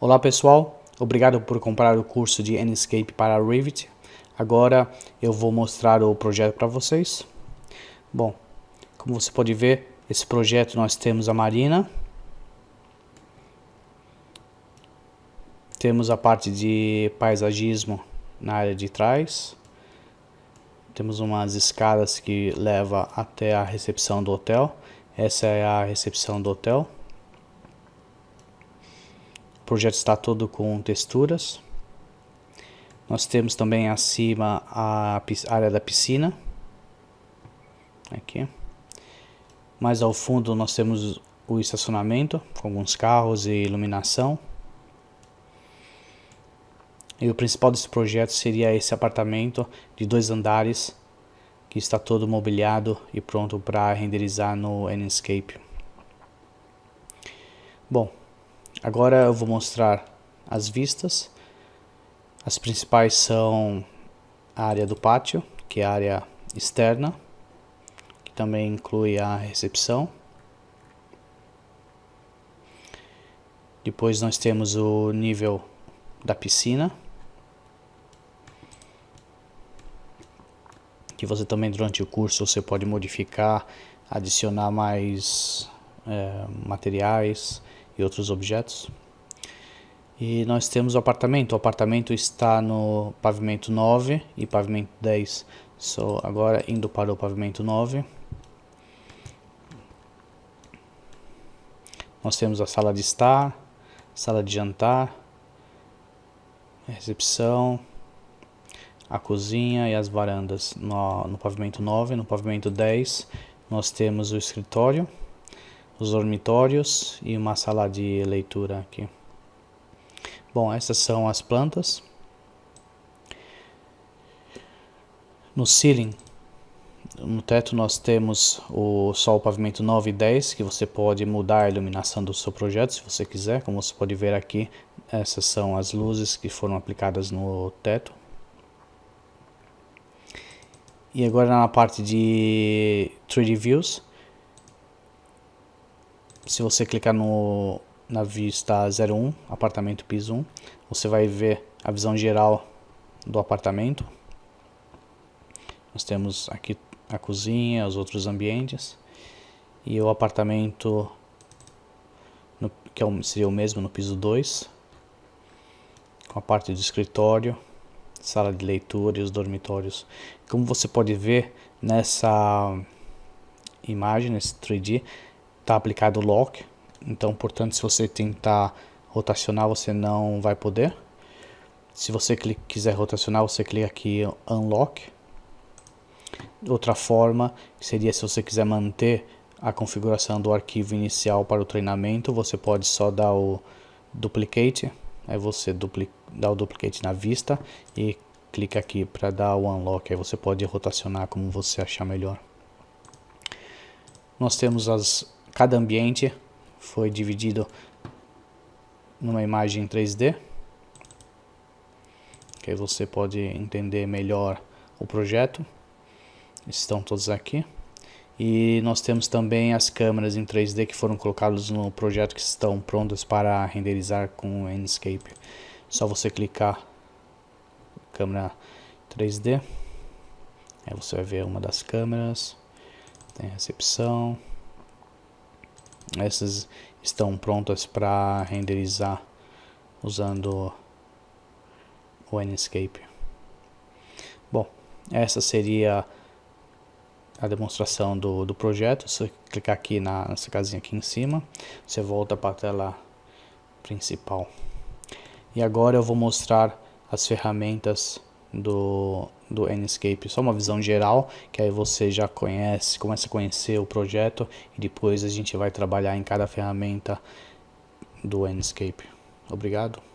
Olá pessoal, obrigado por comprar o curso de Enscape para Revit. Agora eu vou mostrar o projeto para vocês. Bom, como você pode ver, esse projeto nós temos a marina. Temos a parte de paisagismo na área de trás. Temos umas escadas que leva até a recepção do hotel. Essa é a recepção do hotel. Projeto está todo com texturas. Nós temos também acima a área da piscina. Aqui. Mais ao fundo nós temos o estacionamento com alguns carros e iluminação. E o principal desse projeto seria esse apartamento de dois andares que está todo mobiliado e pronto para renderizar no Enscape. Bom, agora eu vou mostrar as vistas. As principais são a área do pátio, que é a área externa, que também inclui a recepção. Depois nós temos o nível da piscina. que você também durante o curso você pode modificar, adicionar mais é, materiais e outros objetos. E nós temos o apartamento, o apartamento está no pavimento 9 e pavimento 10. So, agora indo para o pavimento 9. Nós temos a sala de estar, sala de jantar, recepção, a cozinha e as varandas no, no pavimento 9, no pavimento 10 nós temos o escritório, os dormitórios e uma sala de leitura aqui. Bom, essas são as plantas. No ceiling, no teto nós temos o o pavimento 9 e 10, que você pode mudar a iluminação do seu projeto se você quiser. Como você pode ver aqui, essas são as luzes que foram aplicadas no teto. E agora na parte de 3D Views, se você clicar no, na vista 01, apartamento piso 1, você vai ver a visão geral do apartamento. Nós temos aqui a cozinha, os outros ambientes e o apartamento no, que é seria o mesmo no piso 2, com a parte do escritório sala de leitura e os dormitórios. Como você pode ver nessa imagem, nesse 3D, está aplicado o lock. Então, portanto, se você tentar rotacionar, você não vai poder. Se você quiser rotacionar, você clica aqui Unlock. Outra forma seria se você quiser manter a configuração do arquivo inicial para o treinamento, você pode só dar o Duplicate Aí você dá o duplicate na vista e clica aqui para dar o unlock. Aí você pode rotacionar como você achar melhor. Nós temos as cada ambiente foi dividido numa imagem 3D. Que você pode entender melhor o projeto. Estão todos aqui. E nós temos também as câmeras em 3D que foram colocadas no projeto que estão prontas para renderizar com o Enscape. Só você clicar câmera 3D. Aí você vai ver uma das câmeras. Tem recepção. Essas estão prontas para renderizar usando o Enscape. Bom, essa seria a demonstração do, do projeto. Se você clicar aqui na, nessa casinha aqui em cima, você volta para a tela principal. E agora eu vou mostrar as ferramentas do, do Enscape, só uma visão geral, que aí você já conhece, começa a conhecer o projeto e depois a gente vai trabalhar em cada ferramenta do Enscape. Obrigado.